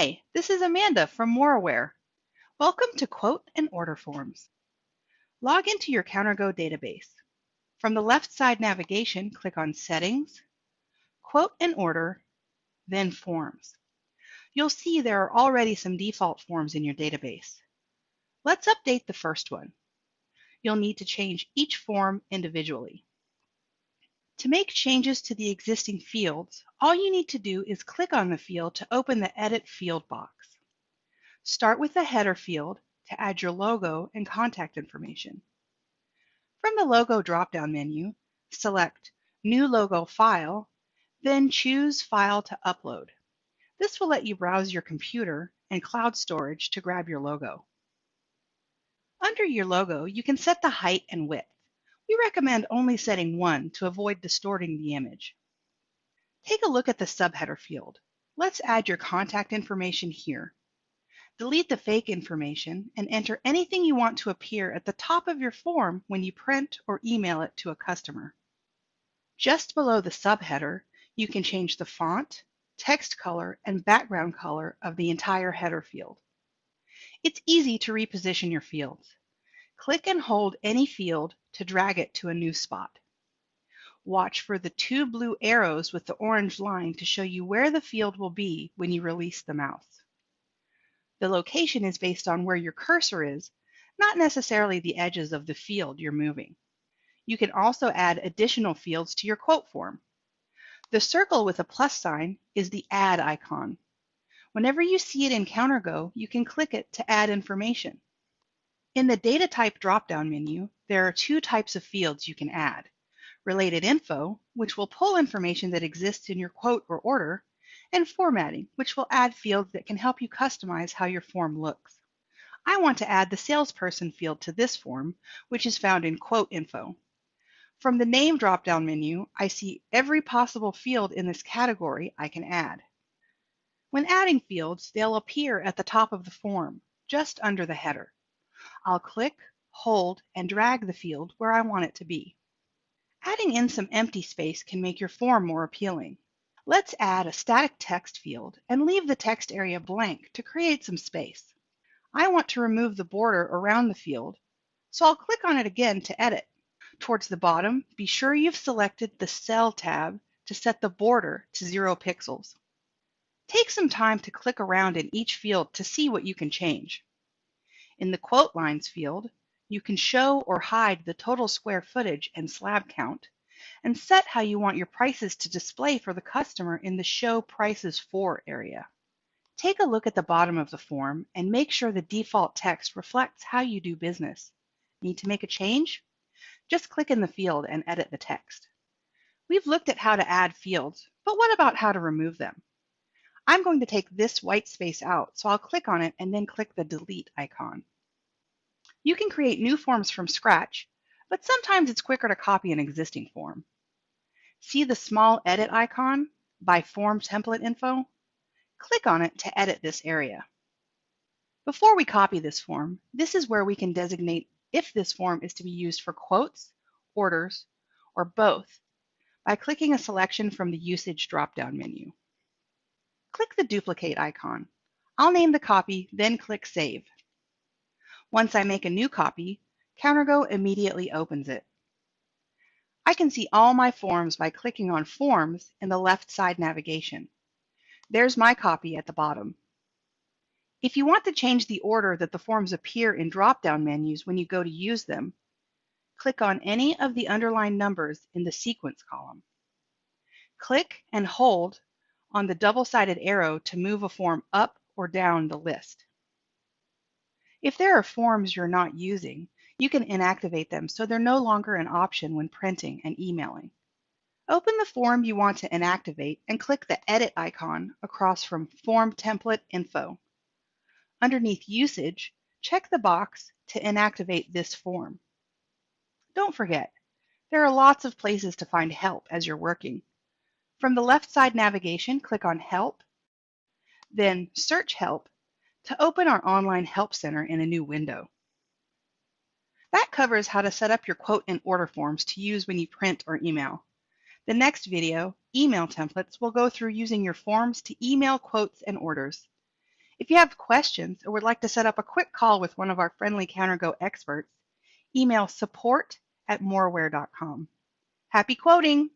Hi, this is Amanda from Moraware. Welcome to Quote and Order Forms. Log into your CounterGo database. From the left side navigation, click on Settings, Quote and Order, then Forms. You'll see there are already some default forms in your database. Let's update the first one. You'll need to change each form individually. To make changes to the existing fields, all you need to do is click on the field to open the Edit Field box. Start with the header field to add your logo and contact information. From the Logo drop-down menu, select New Logo File, then choose File to upload. This will let you browse your computer and cloud storage to grab your logo. Under your logo, you can set the height and width. We recommend only setting one to avoid distorting the image. Take a look at the subheader field. Let's add your contact information here. Delete the fake information and enter anything you want to appear at the top of your form when you print or email it to a customer. Just below the subheader, you can change the font, text color, and background color of the entire header field. It's easy to reposition your fields. Click and hold any field to drag it to a new spot. Watch for the two blue arrows with the orange line to show you where the field will be when you release the mouse. The location is based on where your cursor is, not necessarily the edges of the field you're moving. You can also add additional fields to your quote form. The circle with a plus sign is the Add icon. Whenever you see it in CounterGo, you can click it to add information. In the Data Type drop-down menu, there are two types of fields you can add. Related Info, which will pull information that exists in your quote or order, and Formatting, which will add fields that can help you customize how your form looks. I want to add the Salesperson field to this form, which is found in Quote Info. From the Name drop-down menu, I see every possible field in this category I can add. When adding fields, they'll appear at the top of the form, just under the header. I'll click, hold, and drag the field where I want it to be. Adding in some empty space can make your form more appealing. Let's add a static text field and leave the text area blank to create some space. I want to remove the border around the field, so I'll click on it again to edit. Towards the bottom, be sure you've selected the Cell tab to set the border to 0 pixels. Take some time to click around in each field to see what you can change. In the Quote Lines field, you can show or hide the total square footage and slab count, and set how you want your prices to display for the customer in the Show Prices For area. Take a look at the bottom of the form and make sure the default text reflects how you do business. Need to make a change? Just click in the field and edit the text. We've looked at how to add fields, but what about how to remove them? I'm going to take this white space out, so I'll click on it and then click the Delete icon. You can create new forms from scratch, but sometimes it's quicker to copy an existing form. See the small edit icon by Form Template Info? Click on it to edit this area. Before we copy this form, this is where we can designate if this form is to be used for quotes, orders, or both by clicking a selection from the Usage drop-down menu. Click the duplicate icon. I'll name the copy, then click Save. Once I make a new copy, CounterGo immediately opens it. I can see all my forms by clicking on Forms in the left side navigation. There's my copy at the bottom. If you want to change the order that the forms appear in drop-down menus when you go to use them, click on any of the underlined numbers in the Sequence column. Click and hold on the double-sided arrow to move a form up or down the list. If there are forms you're not using, you can inactivate them so they're no longer an option when printing and emailing. Open the form you want to inactivate and click the Edit icon across from Form Template Info. Underneath Usage, check the box to inactivate this form. Don't forget, there are lots of places to find help as you're working. From the left side navigation, click on Help, then Search Help to open our online help center in a new window. That covers how to set up your quote and order forms to use when you print or email. The next video, Email Templates, will go through using your forms to email quotes and orders. If you have questions or would like to set up a quick call with one of our friendly CounterGo experts, email support at moraware.com. Happy quoting!